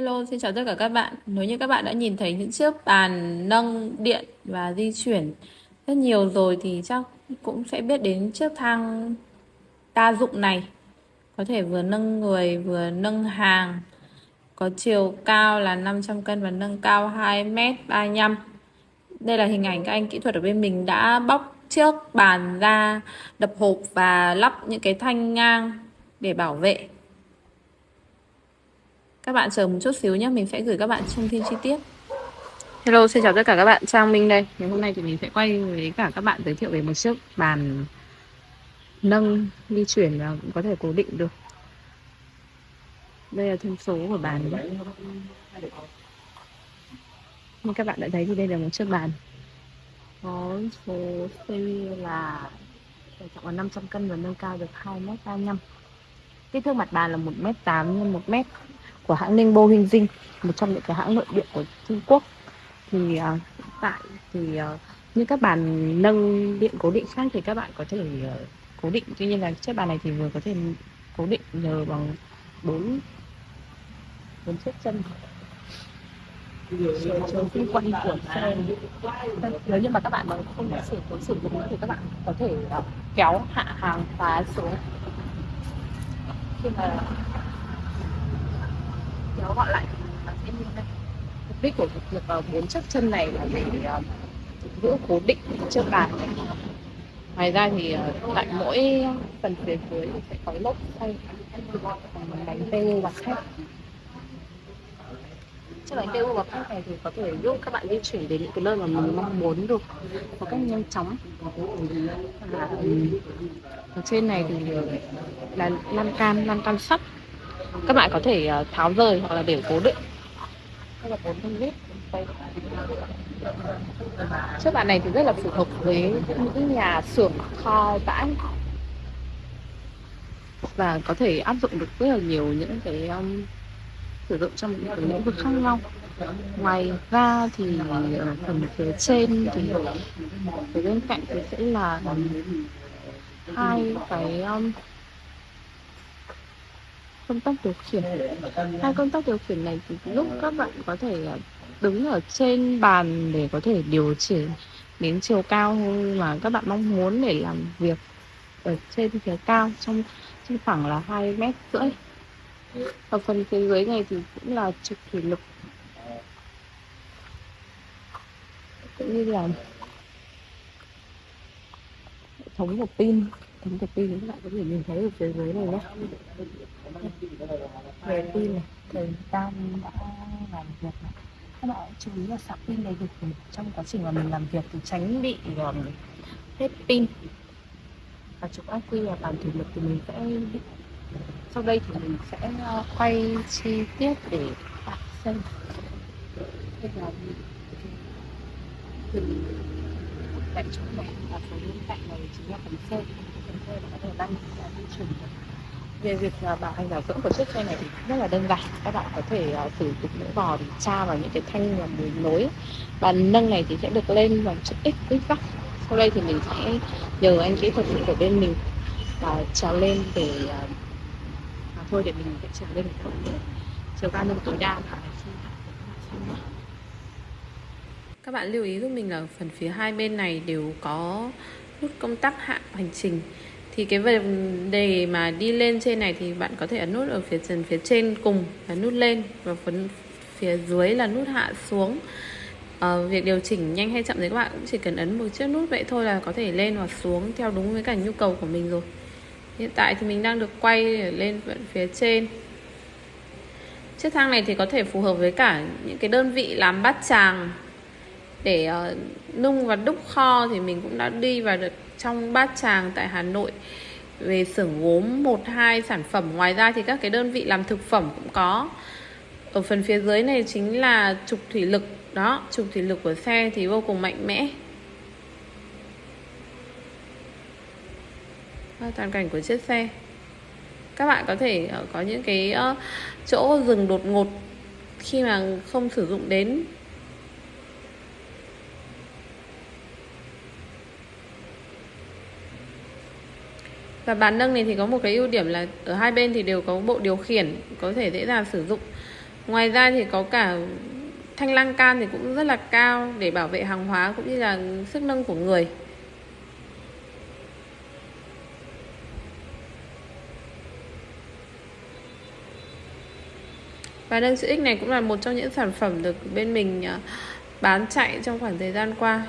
Hello, xin chào tất cả các bạn. Nếu như các bạn đã nhìn thấy những chiếc bàn nâng điện và di chuyển rất nhiều rồi thì chắc cũng sẽ biết đến chiếc thang đa dụng này. Có thể vừa nâng người vừa nâng hàng. Có chiều cao là 500 cân và nâng cao 2m35. Đây là hình ảnh các anh kỹ thuật ở bên mình đã bóc chiếc bàn ra, đập hộp và lắp những cái thanh ngang để bảo vệ. Các bạn chờ một chút xíu nhé, mình sẽ gửi các bạn thông tin chi tiết. Hello, xin chào tất cả các bạn, Trang Minh đây. Ngày hôm nay thì mình sẽ quay với cả các bạn giới thiệu về một chiếc bàn nâng di chuyển và có thể cố định được. Đây là thông số của bàn nhé. Như các bạn đã thấy thì đây là một chiếc bàn có số series là tải trọng là 500 cân và nâng cao được 2m35 kích thước mặt bàn là 1m8 x 1m của hãng Ningbo Huynh Dinh một trong những cái hãng nội địa của Trung Quốc. Thì uh, hiện tại thì uh, như các bàn nâng điện cố định khác thì các bạn có thể uh, cố định. Tuy nhiên là chiếc bàn này thì vừa có thể cố định nhờ bằng bốn bốn chiếc chân. Xung quanh của xe. Nếu như mà các bạn mà không sử dụng sử dụng thì các bạn có thể uh, kéo hạ hàng phá xuống. Khi mà kéo gọn lại. Sẽ như mục đích của việc bốn chiếc chân này là để ờ, giữ cố định chiếc bàn ngoài ra thì ờ, tại mỗi phần phía dưới sẽ có lốp xoay bánh PU và thép. Chiếc bánh PU và thép này thì có thể giúp các bạn di chuyển đến những cái nơi mà mình mong muốn được, một cách nhanh chóng. Và ở trên này thì ờ, là lan can lan can sắt các bạn có thể ờ, tháo rời hoặc là để cố định chiếc bàn này thì rất là phù hợp với những nhà xưởng kho bãi và có thể áp dụng được rất là nhiều những cái um, sử dụng trong những cái lĩnh vực khác nhau. Ngoài ra thì ở phần phía trên thì phía bên cạnh thì sẽ là hai cái um, công tắc điều khiển. Hai công tắc điều khiển này thì lúc các bạn có thể à, đứng ở trên bàn để có thể điều chỉnh đến chiều cao mà các bạn mong muốn để làm việc ở trên phía cao trong trong khoảng là hai mét rưỡi. Ở phần phía dưới này thì cũng là trục thủy lực. Cũng như là hệ thống của pin thống của pin các bạn có thể nhìn thấy ở phía dưới này nhé về pin này thời gian đã làm việc này. Các bạn chú ý là sạc pin đầy đủ trong quá trình mà mình làm việc thì tránh bị um, hết pin. Và chụp ác quy là bản thủy lực thì mình sẽ sau đây thì mình sẽ uh, quay chi tiết để bạn xem. Đây là mình tại chỗ này và phần bên cạnh này chính là phần xe phần xe là có thể đăng di chuyển được về việc à, bảo hành bảo dưỡng của chiếc xe này thì rất là đơn giản. Các bạn có thể uh, sử dụng những vò để tra vào những cái thanh và mùi nối. Bàn nâng này thì sẽ được lên bằng chữ x x góc sau đây thì mình sẽ nhờ anh kỹ thuật của bên mình uh, trèo lên để uh, à, thôi để mình sẽ trèo lên. Một chút nữa chiều cao nâng tối đa các bạn lưu ý giúp mình là phần phía hai bên này đều có nút công tắc hạ hành trình. Thì cái vấn đề mà đi lên trên này thì bạn có thể ấn nút ở phía trần phía trên cùng là nút lên. Và phần phía dưới là nút hạ xuống. À, việc điều chỉnh nhanh hay chậm thì các bạn cũng chỉ cần ấn một chiếc nút vậy thôi là có thể lên hoặc xuống theo đúng với cả nhu cầu của mình rồi. Hiện tại thì mình đang được quay ở lên phía trên. Chiếc thang này thì có thể phù hợp với cả những cái đơn vị làm bát tràng để uh, nung và đúc kho thì mình cũng đã đi vào được trong bát tràng tại Hà Nội về xưởng gốm một hai sản phẩm. Ngoài ra thì các cái đơn vị làm thực phẩm cũng có. Ở phần phía dưới này chính là trục thủy lực. Đó trục thủy lực của xe thì vô cùng mạnh mẽ. Toàn cảnh của chiếc xe. Các bạn có thể ờ, có những cái chỗ dừng đột ngột khi mà không sử dụng đến. Và bàn nâng này thì có một cái ưu điểm là ở hai bên thì đều có bộ điều khiển, có thể dễ dàng sử dụng. Ngoài ra thì có cả thanh lan can thì cũng rất là cao để bảo vệ hàng hóa cũng như là sức nâng của người. Và nâng chữ X này cũng là một trong những sản phẩm được bên mình à, bán chạy trong khoảng thời gian qua.